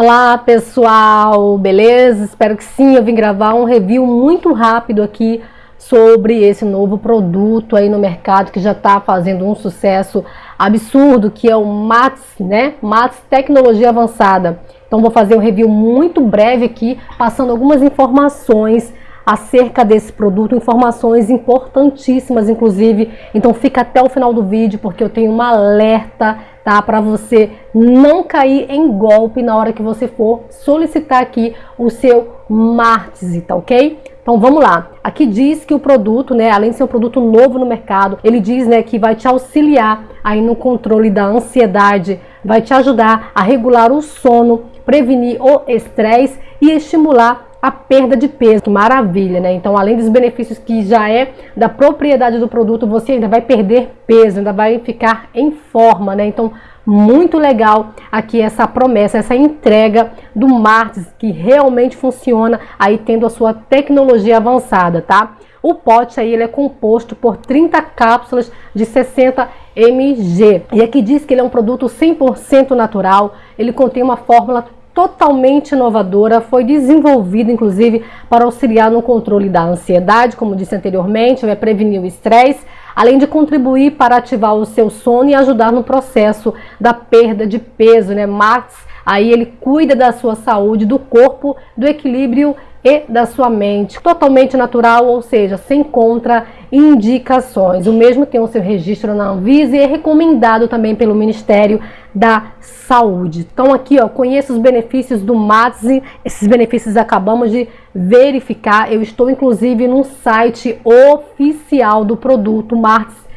Olá pessoal, beleza? Espero que sim, eu vim gravar um review muito rápido aqui sobre esse novo produto aí no mercado que já está fazendo um sucesso absurdo, que é o MATS, né? MATS Tecnologia Avançada. Então vou fazer um review muito breve aqui, passando algumas informações acerca desse produto, informações importantíssimas, inclusive. Então fica até o final do vídeo, porque eu tenho um alerta, tá? Para você não cair em golpe na hora que você for solicitar aqui o seu Martz, tá ok? Então vamos lá. Aqui diz que o produto, né, além de ser um produto novo no mercado, ele diz, né, que vai te auxiliar aí no controle da ansiedade, vai te ajudar a regular o sono, prevenir o estresse e estimular a perda de peso, que maravilha, né? Então, além dos benefícios que já é da propriedade do produto, você ainda vai perder peso, ainda vai ficar em forma, né? Então, muito legal aqui essa promessa, essa entrega do Martins, que realmente funciona aí tendo a sua tecnologia avançada, tá? O pote aí ele é composto por 30 cápsulas de 60 mg. E aqui diz que ele é um produto 100% natural, ele contém uma fórmula totalmente inovadora, foi desenvolvida inclusive para auxiliar no controle da ansiedade, como disse anteriormente, vai prevenir o estresse, além de contribuir para ativar o seu sono e ajudar no processo da perda de peso, né? Max, aí ele cuida da sua saúde, do corpo, do equilíbrio e da sua mente, totalmente natural, ou seja, sem contraindicações. O mesmo tem o seu registro na Anvisa e é recomendado também pelo Ministério da Saúde. Então aqui, ó, conheça os benefícios do Matze, esses benefícios acabamos de verificar. Eu estou inclusive no site oficial do produto Matze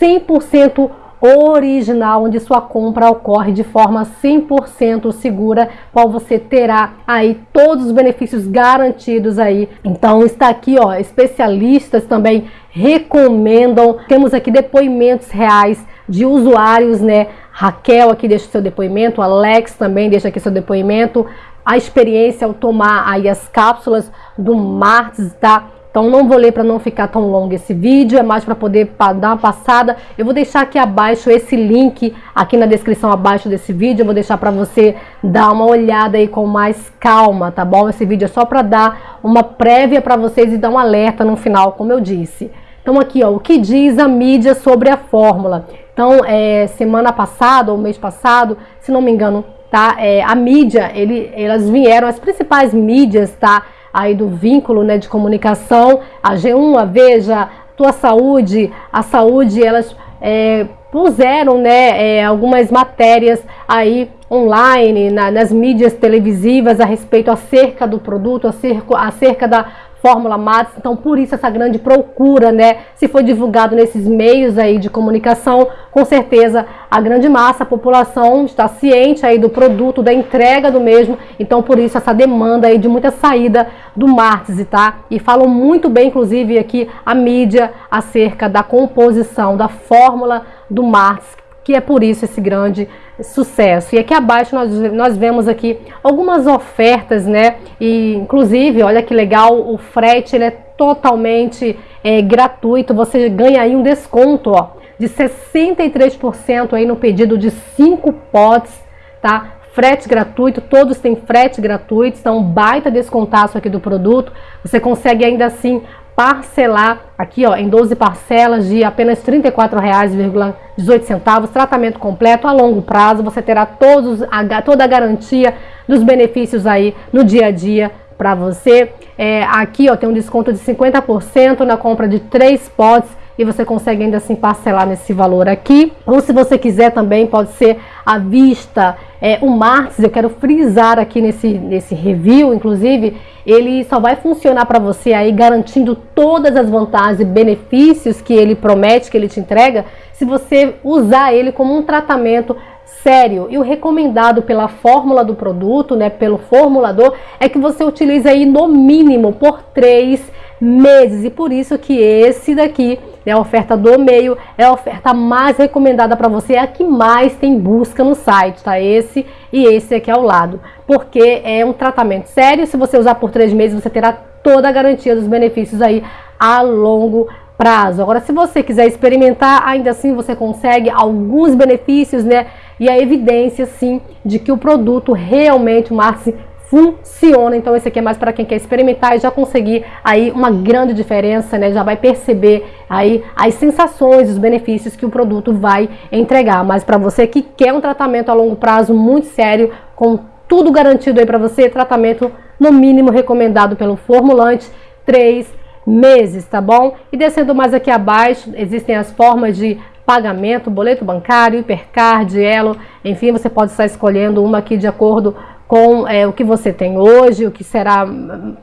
100% original, onde sua compra ocorre de forma 100% segura, qual você terá aí todos os benefícios garantidos aí. Então está aqui, ó, especialistas também recomendam. Temos aqui depoimentos reais de usuários, né? Raquel aqui deixa seu depoimento, Alex também deixa aqui seu depoimento. A experiência ao tomar aí as cápsulas do Martins, tá? Então não vou ler para não ficar tão longo esse vídeo, é mais para poder dar uma passada. Eu vou deixar aqui abaixo esse link, aqui na descrição abaixo desse vídeo, eu vou deixar para você dar uma olhada aí com mais calma, tá bom? Esse vídeo é só para dar uma prévia para vocês e dar um alerta no final, como eu disse. Então aqui, ó, o que diz a mídia sobre a fórmula? Então, é, semana passada ou mês passado, se não me engano, tá? É, a mídia, ele, elas vieram, as principais mídias, tá? Aí do vínculo né, de comunicação, a G1, a Veja, Tua Saúde, a Saúde, elas é, puseram né, é, algumas matérias aí online, na, nas mídias televisivas a respeito acerca do produto, acerca, acerca da Fórmula Max, então por isso essa grande procura, né? Se foi divulgado nesses meios aí de comunicação, com certeza a grande massa, a população está ciente aí do produto, da entrega do mesmo, então por isso essa demanda aí de muita saída do Martins, tá? E falam muito bem, inclusive aqui a mídia acerca da composição, da fórmula do Martins, que é por isso esse grande sucesso. E aqui abaixo nós, nós vemos aqui algumas ofertas, né? E inclusive, olha que legal, o frete ele é totalmente é, gratuito. Você ganha aí um desconto, ó, de 63% aí no pedido de 5 potes, tá? Frete gratuito, todos têm frete gratuito, então baita descontaço aqui do produto. Você consegue ainda assim parcelar aqui ó, em 12 parcelas de apenas R$ 34,18, tratamento completo a longo prazo, você terá todos, a, toda a garantia dos benefícios aí no dia a dia para você. É, aqui ó, tem um desconto de 50% na compra de três potes e você consegue ainda assim parcelar nesse valor aqui. Ou se você quiser também, pode ser à vista. É, o Martins, eu quero frisar aqui nesse, nesse review, inclusive, ele só vai funcionar para você aí garantindo todas as vantagens e benefícios que ele promete, que ele te entrega, se você usar ele como um tratamento sério. E o recomendado pela fórmula do produto, né, pelo formulador, é que você utilize aí no mínimo por três meses. E por isso que esse daqui é a oferta do meio, é a oferta mais recomendada para você, é a que mais tem busca no site, tá? Esse e esse aqui ao lado. Porque é um tratamento sério, se você usar por três meses, você terá toda a garantia dos benefícios aí a longo prazo. Agora, se você quiser experimentar, ainda assim você consegue alguns benefícios, né? e a evidência sim de que o produto realmente, o Martins, funciona. Então esse aqui é mais para quem quer experimentar e já conseguir aí uma grande diferença, né? Já vai perceber aí as sensações, os benefícios que o produto vai entregar. Mas para você que quer um tratamento a longo prazo muito sério, com tudo garantido aí para você, tratamento no mínimo recomendado pelo formulante, três meses, tá bom? E descendo mais aqui abaixo, existem as formas de pagamento, boleto bancário, hipercard, elo, enfim, você pode estar escolhendo uma aqui de acordo com é, o que você tem hoje, o que será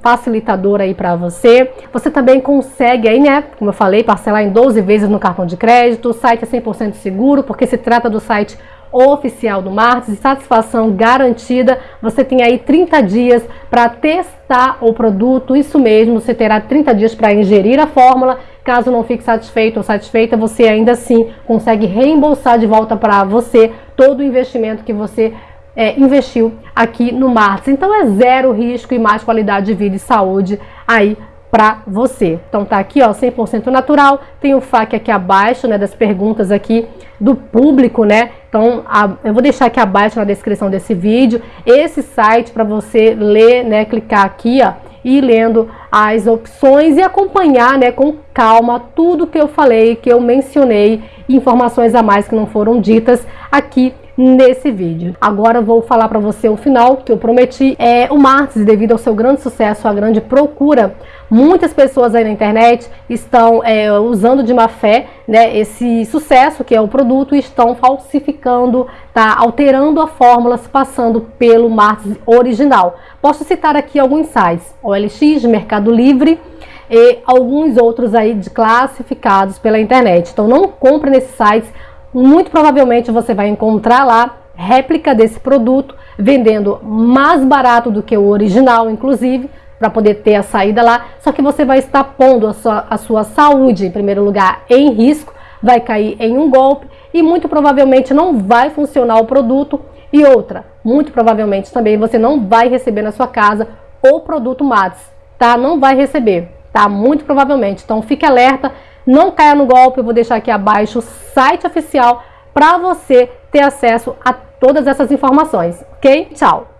facilitador aí para você. Você também consegue aí, né, como eu falei, parcelar em 12 vezes no cartão de crédito. O site é 100% seguro, porque se trata do site oficial do Martins, satisfação garantida. Você tem aí 30 dias para testar o produto, isso mesmo, você terá 30 dias para ingerir a fórmula. Caso não fique satisfeito ou satisfeita, você ainda assim consegue reembolsar de volta para você todo o investimento que você é, investiu aqui no Martins. Então é zero risco e mais qualidade de vida e saúde aí para você. Então tá aqui, ó, 100% natural. Tem o FAQ aqui abaixo, né, das perguntas aqui do público, né? Então a, eu vou deixar aqui abaixo na descrição desse vídeo esse site para você ler, né, clicar aqui, ó, e lendo as opções e acompanhar, né, com calma tudo que eu falei, que eu mencionei, informações a mais que não foram ditas aqui nesse vídeo. Agora vou falar para você o final que eu prometi. É o Martins, devido ao seu grande sucesso, a grande procura, muitas pessoas aí na internet estão é, usando de má fé né, esse sucesso que é o produto e estão falsificando, tá, alterando a fórmula, passando pelo Martins original. Posso citar aqui alguns sites, OLX, Mercado Livre, e alguns outros aí de classificados pela internet. Então não compre nesses sites muito provavelmente você vai encontrar lá réplica desse produto, vendendo mais barato do que o original, inclusive, para poder ter a saída lá. Só que você vai estar pondo a sua, a sua saúde, em primeiro lugar, em risco, vai cair em um golpe e muito provavelmente não vai funcionar o produto. E outra, muito provavelmente também você não vai receber na sua casa o produto MATS, tá? Não vai receber, tá? Muito provavelmente. Então fique alerta não caia no golpe, eu vou deixar aqui abaixo o site oficial para você ter acesso a todas essas informações, ok? Tchau!